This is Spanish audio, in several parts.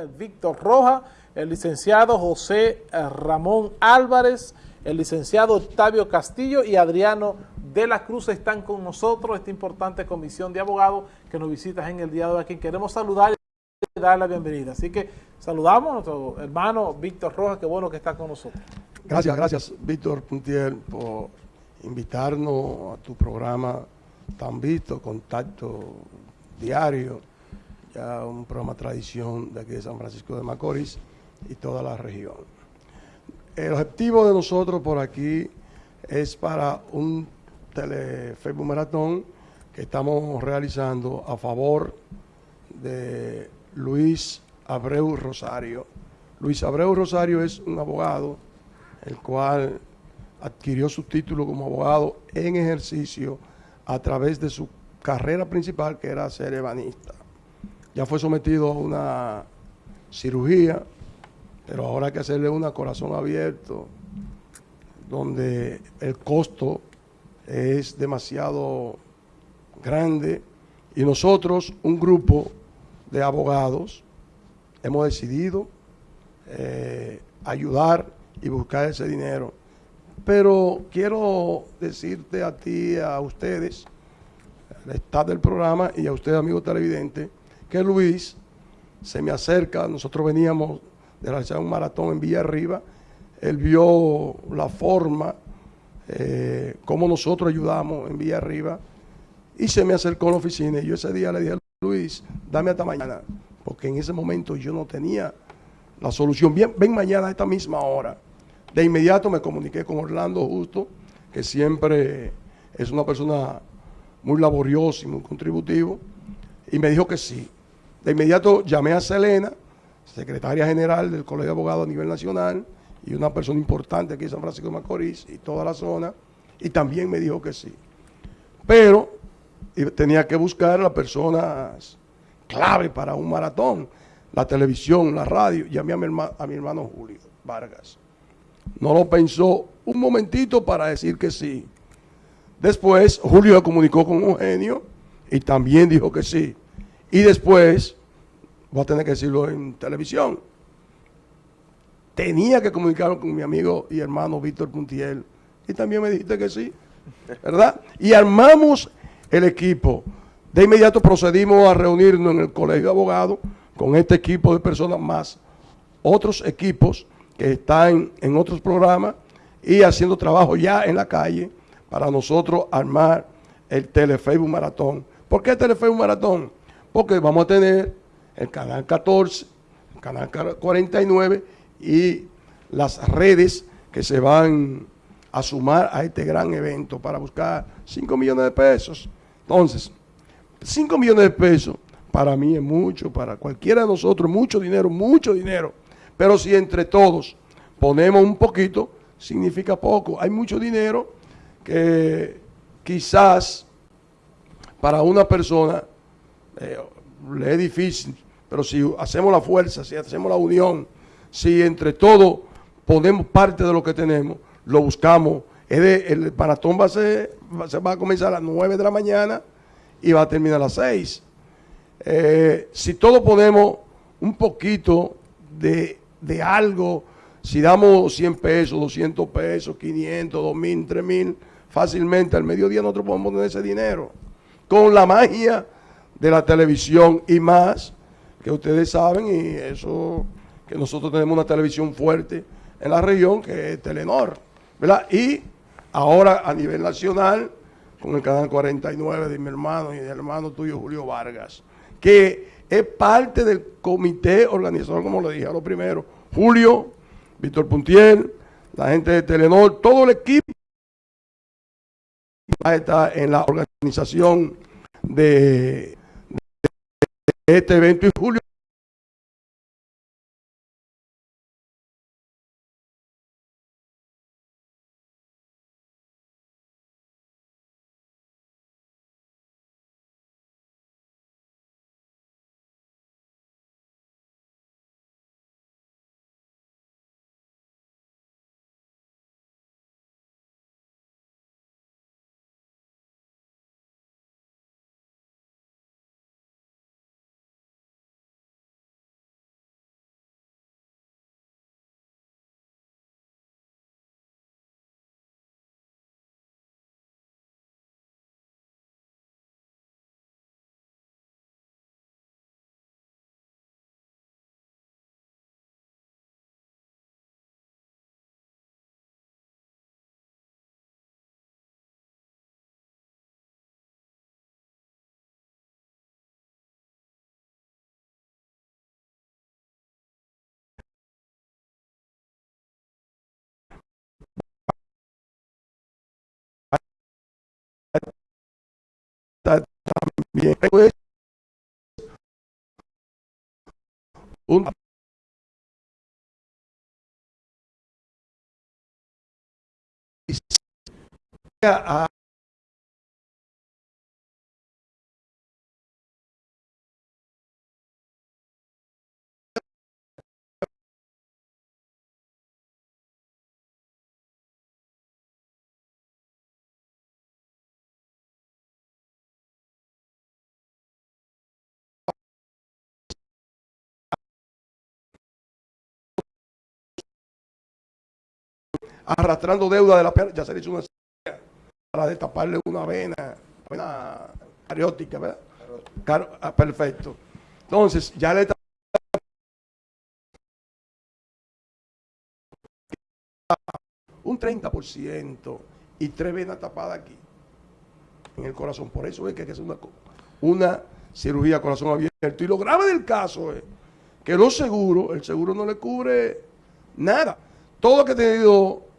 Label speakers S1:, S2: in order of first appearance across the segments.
S1: eh, Víctor Roja, el licenciado José eh, Ramón Álvarez, el licenciado Octavio Castillo y Adriano de la Cruz están con nosotros, esta importante comisión de abogados que nos visitas en el día de hoy, queremos saludar y dar la bienvenida. Así que saludamos a nuestro hermano Víctor Rojas, qué bueno que está con nosotros.
S2: Gracias, gracias Víctor Puntier por invitarnos a tu programa tan visto, Contacto Diario, ya un programa tradición de aquí de San Francisco de Macorís y toda la región. El objetivo de nosotros por aquí es para un tele Maratón que estamos realizando a favor de Luis Abreu Rosario. Luis Abreu Rosario es un abogado el cual adquirió su título como abogado en ejercicio a través de su carrera principal que era ser ebanista. Ya fue sometido a una cirugía pero ahora hay que hacerle una corazón abierto, donde el costo es demasiado grande y nosotros, un grupo de abogados, hemos decidido eh, ayudar y buscar ese dinero. Pero quiero decirte a ti, a ustedes, al estado del programa y a usted, amigo televidente, que Luis se me acerca, nosotros veníamos de realizar un maratón en Villa Arriba. Él vio la forma, eh, cómo nosotros ayudamos en Villa Arriba, y se me acercó a la oficina. Y yo ese día le dije, Luis, dame hasta mañana, porque en ese momento yo no tenía la solución. Ven mañana a esta misma hora. De inmediato me comuniqué con Orlando Justo, que siempre es una persona muy laboriosa y muy contributivo, y me dijo que sí. De inmediato llamé a Selena, secretaria general del Colegio de Abogados a nivel nacional y una persona importante aquí en San Francisco de Macorís y toda la zona, y también me dijo que sí. Pero tenía que buscar las personas clave para un maratón, la televisión, la radio, llamé a mi, hermano, a mi hermano Julio Vargas. No lo pensó un momentito para decir que sí. Después Julio se comunicó con Eugenio y también dijo que sí. Y después voy a tener que decirlo en televisión. Tenía que comunicarme con mi amigo y hermano Víctor Puntiel. Y también me dijiste que sí, ¿verdad? Y armamos el equipo. De inmediato procedimos a reunirnos en el colegio de abogados con este equipo de personas más, otros equipos que están en otros programas y haciendo trabajo ya en la calle para nosotros armar el Telefacebook Maratón. ¿Por qué Telefacebook Maratón? Porque vamos a tener el canal 14, el canal 49 y las redes que se van a sumar a este gran evento para buscar 5 millones de pesos. Entonces, 5 millones de pesos para mí es mucho, para cualquiera de nosotros, mucho dinero, mucho dinero. Pero si entre todos ponemos un poquito, significa poco. Hay mucho dinero que quizás para una persona eh, le es difícil pero si hacemos la fuerza, si hacemos la unión, si entre todos ponemos parte de lo que tenemos, lo buscamos. El, maratón va a, ser, va a comenzar a las 9 de la mañana y va a terminar a las 6. Eh, si todos ponemos un poquito de, de, algo, si damos 100 pesos, 200 pesos, 500, 2000, 3000, fácilmente al mediodía nosotros podemos poner ese dinero. Con la magia de la televisión y más, que ustedes saben y eso que nosotros tenemos una televisión fuerte en la región que es Telenor, ¿verdad? Y ahora a nivel nacional con el canal 49 de mi hermano y del hermano tuyo Julio Vargas, que es parte del comité organizador, como le dije a lo primero, Julio, Víctor Puntiel, la gente de Telenor, todo el equipo está en la organización de este evento y Julio también pues, un a arrastrando deuda de la pena, ya se le hizo una cirugía para destaparle una vena, vena cariótica, ¿verdad? Ah, perfecto. Entonces, ya le un 30% y tres venas tapadas aquí en el corazón. Por eso es que hay que hacer una, una cirugía corazón abierto. Y lo grave del caso es que los seguros, el seguro no le cubre nada. Todo lo que ha tenido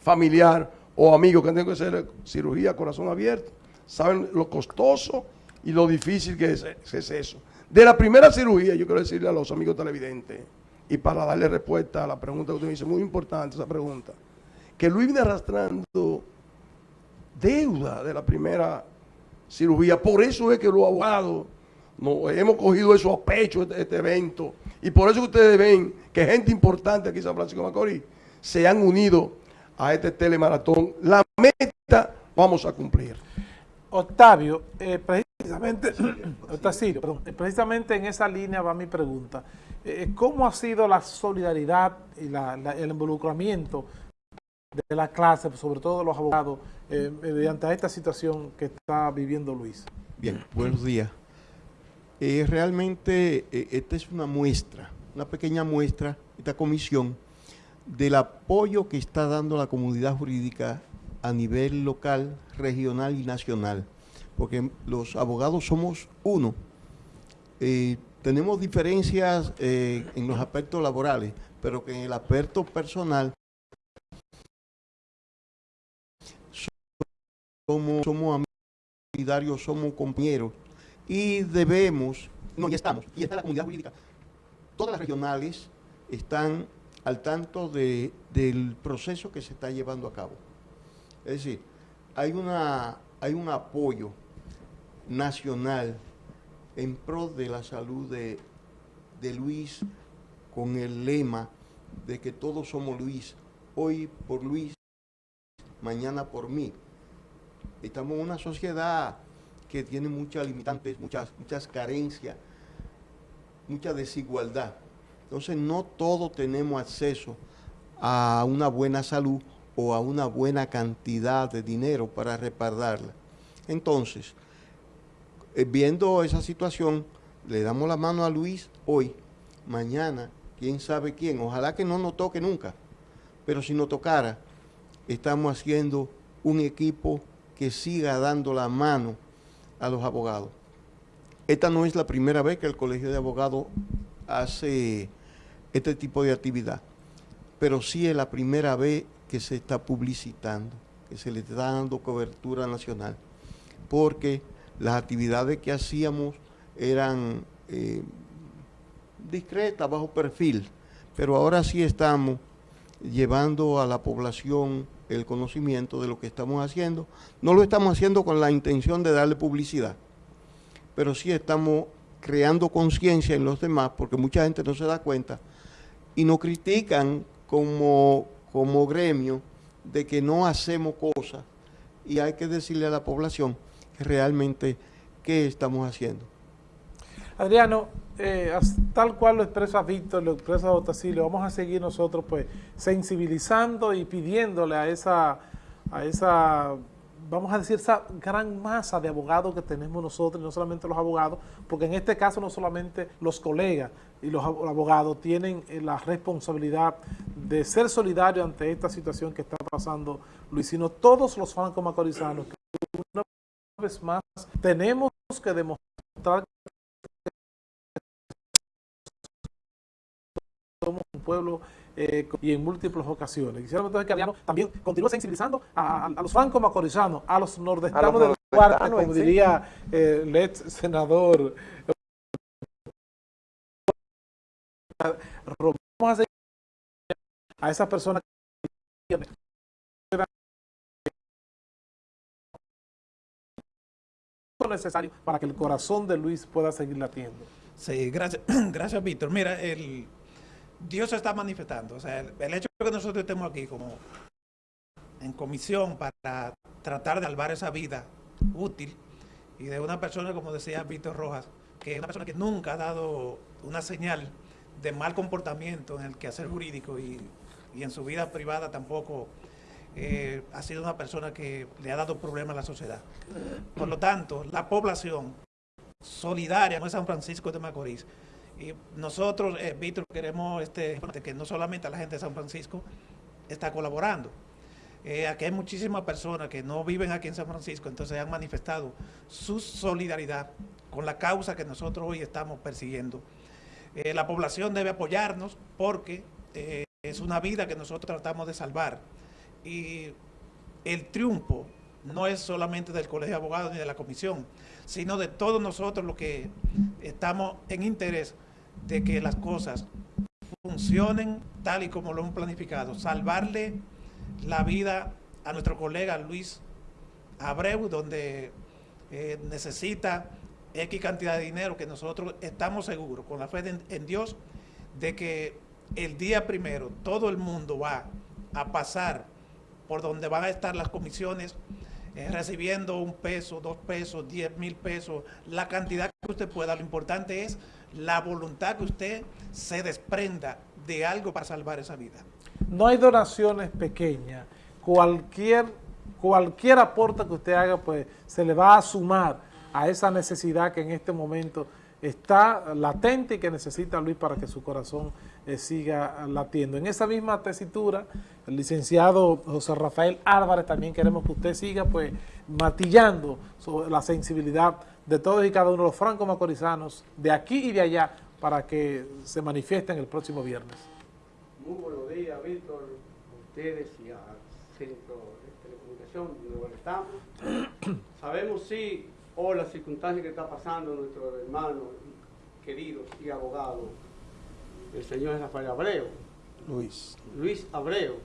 S2: familiar o amigo que han que hacer cirugía corazón abierto, saben lo costoso y lo difícil que es, eso. De la primera cirugía, yo quiero decirle a los amigos televidentes, y para darle respuesta a la pregunta que usted me dice, muy importante esa pregunta, que Luis viene arrastrando deuda de la primera cirugía. Por eso es que los abogados nos hemos cogido eso a pecho, este, este evento. Y por eso ustedes ven que gente importante aquí en San Francisco de Macorís se han unido a este telemaratón. La meta vamos a cumplir.
S1: Octavio, eh, precisamente, perdón, eh, precisamente en esa línea va mi pregunta. Eh, ¿Cómo ha sido la solidaridad y la- la- el involucramiento de la clase, sobre todo de los abogados, eh, mediante esta situación que está viviendo Luis?
S3: Bien, buenos días. Eh, realmente eh, esta es una muestra, una pequeña muestra, esta comisión, del apoyo que está dando la comunidad jurídica a nivel local, regional y nacional. Porque los abogados somos uno. Eh, tenemos diferencias eh, en los aspectos laborales, pero que en el aspecto personal somos, somos amigos somos compañeros y debemos, no, ya estamos, y está la comunidad jurídica. Todas las regionales están al tanto de- del proceso que se está llevando a cabo. Es decir, hay, una, hay un apoyo nacional en pro de la salud de, Luis con el lema de que todos somos Luis, hoy por Luis, mañana por mí estamos en una sociedad que tiene muchas limitantes, muchas, muchas carencias, mucha desigualdad. Entonces no todos tenemos acceso a una buena salud o a una buena cantidad de dinero para respaldarla. Entonces, eh, viendo esa situación, le damos la mano a Luis hoy, mañana, quién sabe quién, ojalá que no nos toque nunca, pero si nos tocara, estamos haciendo un equipo que siga dando la mano a los abogados. Esta no es la primera vez que el Colegio de Abogados hace este tipo de actividad, pero sí es la primera vez que se está publicitando, que se le está dando cobertura nacional, porque las actividades que hacíamos eran eh, discretas, bajo perfil, pero ahora sí estamos llevando a la población el conocimiento de lo que estamos haciendo. No lo estamos haciendo con la intención de darle publicidad, pero sí estamos creando conciencia en los demás, porque mucha gente no se da cuenta y nos critican como, como gremio de que no hacemos cosas y hay que decirle a la población que realmente qué estamos haciendo.
S1: Adriano, eh, tal cual lo expresa Víctor, lo expresa Otacilio, vamos a seguir nosotros pues sensibilizando y pidiéndole a esa, a esa, vamos a decir, esa gran masa de abogados que tenemos nosotros, no solamente los abogados, porque en este caso no solamente los colegas y los ab- abogados tienen eh, la responsabilidad de ser solidarios ante esta situación que está pasando Luis, sino todos los francos macorizanos que una vez más tenemos que demostrar somos un pueblo eh, y en múltiples ocasiones. Quisiera entonces que Adriano también continúe sensibilizando a, a- a los francos macorizanos, a los nordestanos
S4: A los
S1: de Duarte,
S4: Estano en
S1: como diría eh, el ex senador. Vamos a esas personas que necesario para que el corazón de Luis pueda seguir latiendo.
S5: Sí, gracias, gracias Víctor. Mira, el, Dios está manifestando. O sea, el, el hecho de que nosotros estemos aquí como en comisión para tratar de salvar esa vida útil y de una persona, como decía Víctor Rojas, que es una persona que nunca ha dado una señal de mal comportamiento en el quehacer jurídico y, y en su vida privada tampoco eh, ha sido una persona que le ha dado problemas a la sociedad. Por lo tanto, la población solidaria con San Francisco de Macorís. Y nosotros, eh, Víctor, queremos este, que no solamente la gente de San Francisco está colaborando. Eh, aquí hay muchísimas personas que no viven aquí en San Francisco, entonces han manifestado su solidaridad con la causa que nosotros hoy estamos persiguiendo. Eh, la población debe apoyarnos porque eh, es una vida que nosotros tratamos de salvar. Y el triunfo no es solamente del Colegio de Abogados ni de la Comisión, sino de todos nosotros los que estamos en interés de que las cosas funcionen tal y como lo hemos planificado. Salvarle la vida a nuestro colega Luis Abreu, donde eh, necesita X cantidad de dinero que nosotros estamos seguros, con la fe en Dios, de que el día primero todo el mundo va a pasar por donde van a estar las comisiones eh, recibiendo un peso, dos pesos, diez mil pesos, la cantidad que usted pueda. Lo importante es la voluntad que usted se desprenda de algo para salvar esa vida.
S1: No hay donaciones pequeñas. Cualquier, cualquier aporte que usted haga, pues se le va a sumar a esa necesidad que en este momento está latente y que necesita Luis para que su corazón eh, siga latiendo. En esa misma tesitura, el licenciado José Rafael Álvarez, también queremos que usted siga pues matillando sobre la sensibilidad de todos y cada uno de los francos macorizanos de aquí y de allá para que se manifiesten el próximo viernes.
S6: Muy buenos días, Víctor, a ustedes y al Centro de Telecomunicación donde estamos. Sabemos, sí, hoy la circunstancia que está pasando nuestro hermano querido y abogado, el señor Rafael Abreu,
S2: Luis.
S6: Luis Abreu.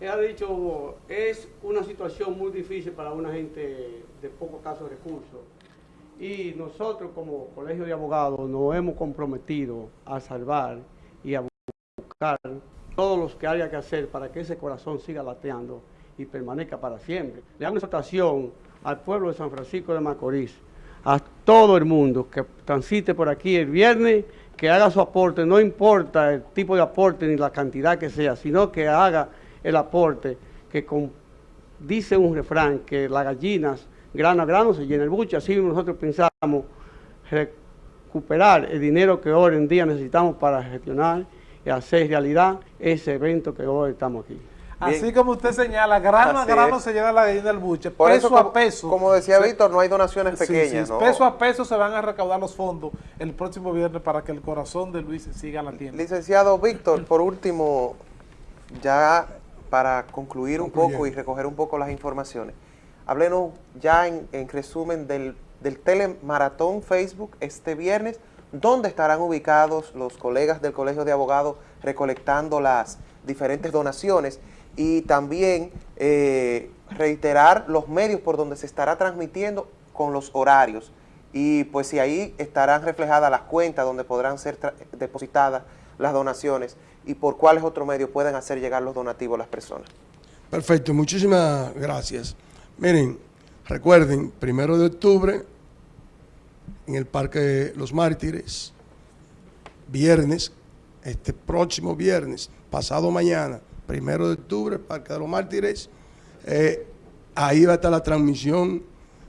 S6: Él ha dicho, es una situación muy difícil para una gente de pocos casos recursos. Y nosotros como Colegio de Abogados nos hemos comprometido a salvar y a buscar todos los que haya que hacer para que ese corazón siga lateando y permanezca para siempre. Le hago una exhortación al pueblo de San Francisco de Macorís, a todo el mundo que transite por aquí el viernes, que haga su aporte, no importa el tipo de aporte ni la cantidad que sea, sino que haga el aporte, que dice un refrán, que las gallinas grano a grano se llena el buche, así nosotros pensamos recuperar el dinero que hoy en día necesitamos para gestionar y hacer realidad ese evento que hoy estamos aquí.
S1: Así como usted señala, grano a grano
S4: es.
S1: se llena la gallina del buche,
S4: Por
S1: peso
S4: eso,
S1: a peso.
S4: como decía
S1: se-
S4: Víctor, no hay donaciones pequeñas,
S1: sí,
S4: ¿no?
S1: peso a peso se van a recaudar los fondos el próximo viernes para que el corazón de Luis siga latiendo.
S4: Licenciado Víctor, por último, ya para concluir un poco y recoger un poco las informaciones, háblenos ya en, en resumen del, del telemaratón Facebook este viernes, ¿dónde estarán ubicados los colegas del Colegio de Abogados recolectando las diferentes donaciones? Y también eh, reiterar los medios por donde se estará transmitiendo con los horarios. Y pues si ahí estarán reflejadas las cuentas donde podrán ser depositadas las donaciones y por cuáles otros medios pueden hacer llegar los donativos a las personas.
S2: Perfecto, muchísimas gracias. Miren, recuerden, primero de octubre, en el Parque los Mártires, viernes, este próximo viernes, pasado mañana, primero de octubre, Parque de los Mártires, eh, ahí va a estar la transmisión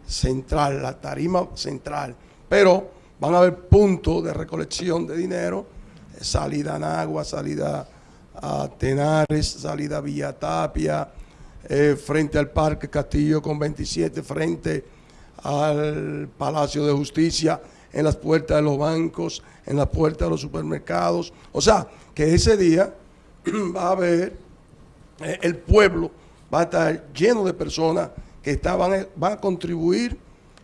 S2: central, la tarima central, pero van a haber puntos de recolección de dinero, eh, salida a Nagua, salida a Tenares, salida a Villa Tapia, eh, frente al Parque Castillo con 27, frente al Palacio de Justicia, en las puertas de los bancos, en las puertas de los supermercados. O sea, que ese día va a haber, eh, el pueblo va a estar lleno de personas que van, a, contribuir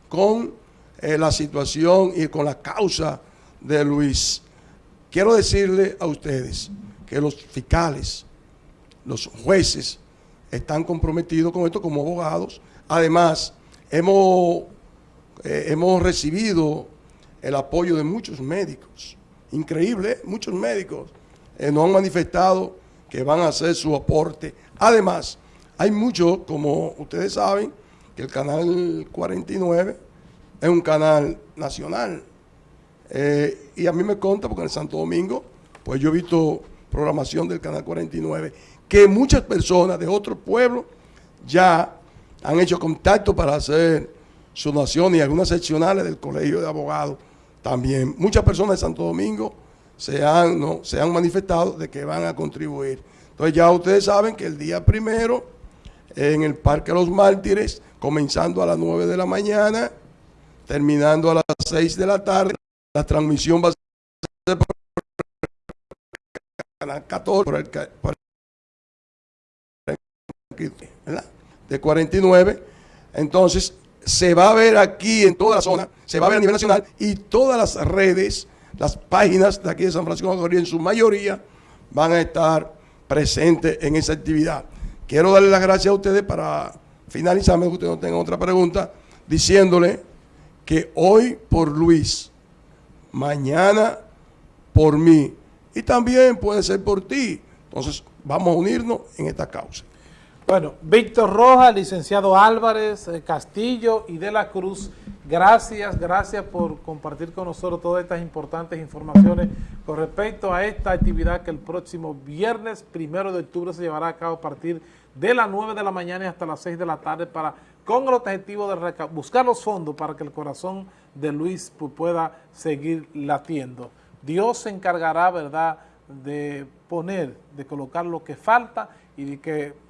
S2: con eh, la situación y con la causa de Luis. Quiero decirle a ustedes que los fiscales, los jueces, están comprometidos con esto como abogados. Además, hemos, eh, hemos recibido el apoyo de muchos médicos. Increíble, muchos médicos nos han manifestado que van a hacer su aporte. Además, hay muchos, como ustedes saben, que el canal 49 es un canal nacional. Eh, y a mí me conta, porque en el Santo Domingo, pues yo he visto programación del Canal 49, que muchas personas de otros pueblos ya han hecho contacto para hacer su nación y algunas seccionales del Colegio de Abogados también. Muchas personas de Santo Domingo se han, ¿no? se han manifestado de que van a contribuir. Entonces ya ustedes saben que el día primero, en el Parque los Mártires, comenzando a las 9 de la mañana, terminando a las 6 de la tarde, la transmisión va a ser por canal 14, por el, por de 49. Entonces, se va a ver aquí en toda la zona, se va a ver a nivel nacional y todas las redes, las páginas de aquí de San Francisco de Macorís, en su mayoría, van a estar presentes en esa actividad. Quiero darle las gracias a ustedes para finalizar, que ustedes no tengan otra pregunta, diciéndole que hoy por Luis, mañana por mí y también puede ser por ti. Entonces, vamos a unirnos en esta causa.
S1: Bueno, Víctor Rojas, licenciado Álvarez, eh, Castillo y de la Cruz, gracias, gracias por compartir con nosotros todas estas importantes informaciones con respecto a esta actividad que el próximo viernes primero de octubre se llevará a cabo a partir de las 9 de la mañana y hasta las 6 de la tarde para con el objetivo de buscar los fondos para que el corazón de Luis pu- pueda seguir latiendo. Dios se encargará, ¿verdad?, de poner, de colocar lo que falta y de que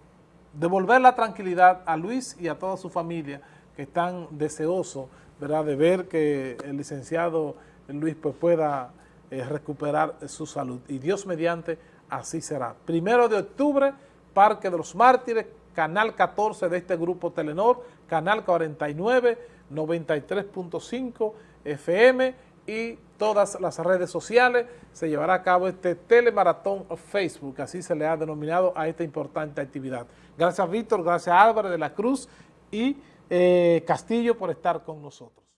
S1: devolver la tranquilidad a Luis y a toda su familia que están deseosos ¿verdad? de ver que el licenciado Luis pues, pueda eh, recuperar su salud. Y Dios mediante, así será. Primero de octubre, Parque de los Mártires, Canal 14 de este grupo Telenor, Canal 49, 93.5 FM y todas las redes sociales. Se llevará a cabo este telemaratón Facebook, así se le ha denominado a esta importante actividad. Gracias Víctor, gracias Álvarez de la Cruz y eh, Castillo por estar con nosotros.